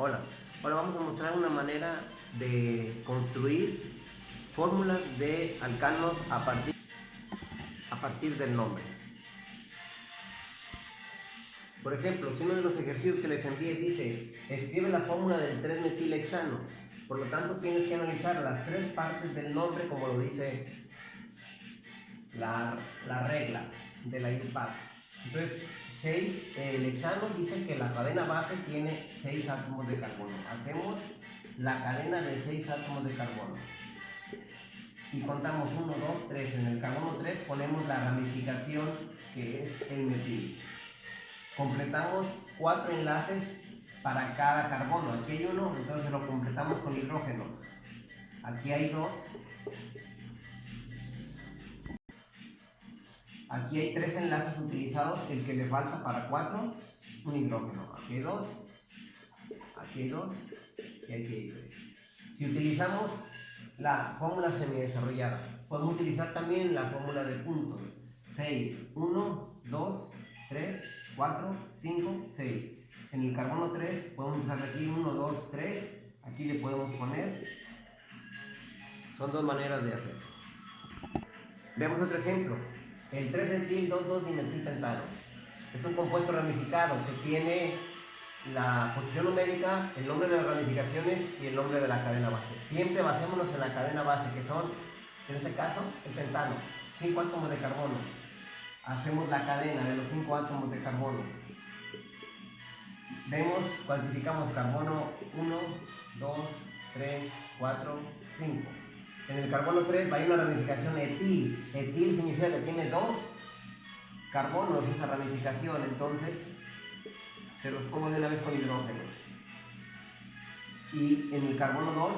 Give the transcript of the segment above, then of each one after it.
Hola, ahora vamos a mostrar una manera de construir fórmulas de alcanos a partir, a partir del nombre. Por ejemplo, si uno de los ejercicios que les envíe dice, escribe la fórmula del 3-metilhexano, por lo tanto tienes que analizar las tres partes del nombre como lo dice la, regla de la IUPAC. Entonces, 6, el hexano dice que la cadena base tiene 6 átomos de carbono. Hacemos la cadena de 6 átomos de carbono. Y contamos 1, 2, 3. En el carbono 3 ponemos la ramificación que es el metil. Completamos 4 enlaces para cada carbono. Aquí hay uno, entonces lo completamos con hidrógeno. Aquí hay dos, Aquí hay tres enlaces utilizados, el que le falta para cuatro, un hidrógeno. Aquí hay dos, aquí hay dos y aquí hay tres. Si utilizamos la fórmula semidesarrollada, podemos utilizar también la fórmula de puntos. 6, 1, 2, 3, 4, 5, 6. En el carbono 3 podemos empezar de aquí 1, 2, 3. Aquí le podemos poner. Son dos maneras de hacerlo. Veamos otro ejemplo. El 3-etil 2,2-dimetilpentano es un compuesto ramificado que tiene la posición numérica, el nombre de las ramificaciones y el nombre de la cadena base. Siempre basémonos en la cadena base, que son, en este caso, el pentano, 5 átomos de carbono. Hacemos la cadena de los 5 átomos de carbono. Vemos, cuantificamos carbono 1, 2, 3, 4, 5. En el carbono 3 va a ir una ramificación etil. Etil significa que tiene dos carbonos esa ramificación, entonces se los pongo de una vez con hidrógeno. Y en el carbono 2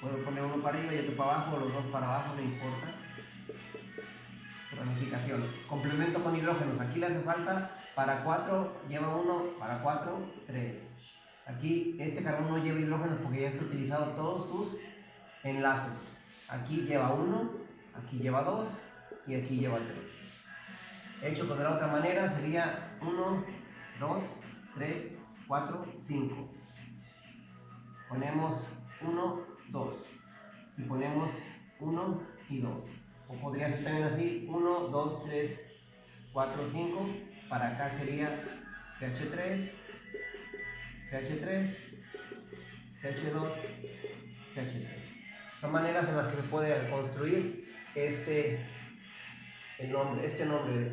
puedo poner uno para arriba y otro para abajo, o los dos para abajo, no importa. Ramificación. Complemento con hidrógenos. Aquí le hace falta para 4, lleva 1, para 4, 3. Aquí este carbono no lleva hidrógenos porque ya está utilizado todos sus enlaces. Aquí lleva uno, aquí lleva dos y aquí lleva tres. Hecho de la otra manera sería 1, 2, 3, 4, 5. Ponemos 1, 2 y ponemos 1 y 2. O podría ser también así 1, 2, 3, 4, 5. Para acá sería CH3, CH3, CH2, CH3. Son maneras en las que se puede construir este, el nombre, este nombre.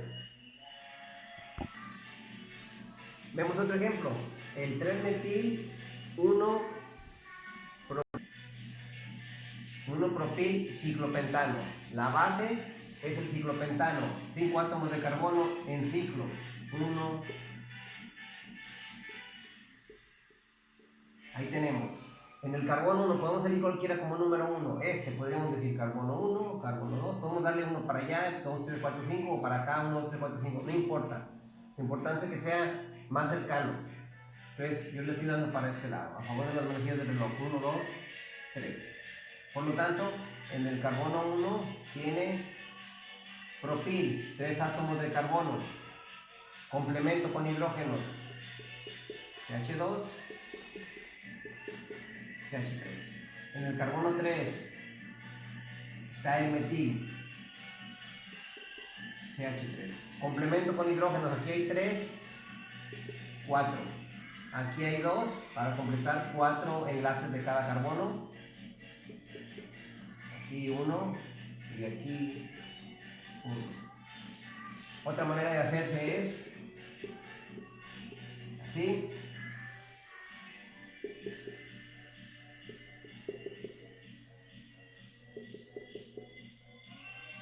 Vemos otro ejemplo. El 3-metil 1 1 propil ciclopentano. La base es el ciclopentano. 5 átomos de carbono en ciclo. 1. Ahí tenemos. En el carbono no podemos salir cualquiera como número 1. Este podríamos decir carbono 1, carbono 2. Podemos darle uno para allá, 2, 3, 4, 5, o para acá, 1, 2, 3, 4, 5. No importa. Lo importante es que sea más cercano. Entonces, yo le estoy dando para este lado, a favor de las manecillas del reloj. 1, 2, 3. Por lo tanto, en el carbono 1 tiene propil, 3 átomos de carbono. Complemento con hidrógenos. CH2 en el carbono 3 está el metil, CH3. Complemento con hidrógenos, aquí hay 3, 4. Aquí hay 2 para completar 4 enlaces de cada carbono. Aquí 1 y aquí 1. Otra manera de hacerse es así.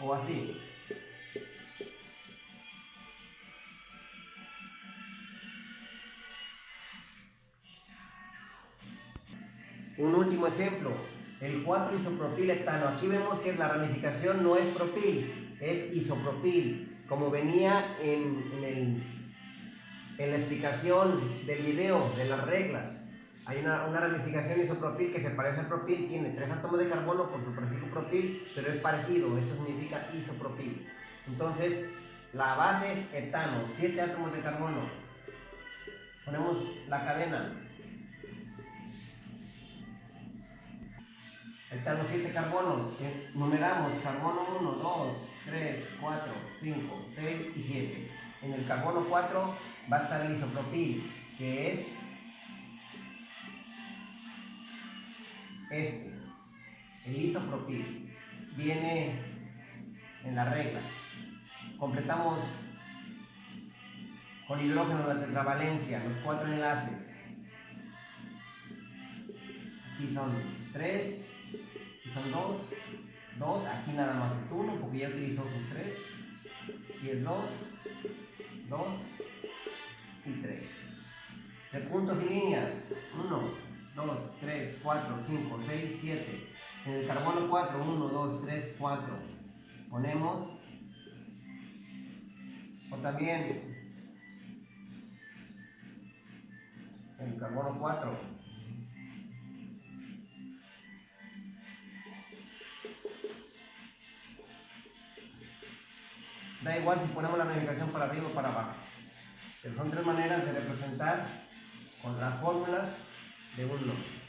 O así. Un último ejemplo, el 4 etano. Aquí vemos que la ramificación no es propil, es isopropil, como venía en, en, en la explicación del video, de las reglas. Hay una, una ramificación isopropil que se parece al propil, tiene tres átomos de carbono por su prefijo propil, pero es parecido, esto significa isopropil. Entonces, la base es etano, 7 átomos de carbono. Ponemos la cadena. Están los 7 carbonos, que numeramos carbono 1, 2, 3, 4, 5, 6 y 7. En el carbono 4 va a estar el isopropil, que es este, el isopropil. Viene en la regla. Completamos con hidrógeno la tetravalencia, los cuatro enlaces. Aquí son 3, aquí son 2, 2, aquí nada más es 1 porque ya utilizó sus 3, y es 2, 2 y 3. De puntos y líneas, 1, 2, 3, 4, 5, 6, 7. En el carbono 4, 1, 2, 3, 4. Ponemos, o también el carbono 4, Da igual si ponemos la navegación para arriba o para abajo. Son tres maneras de representar con las fórmulas de un nombre.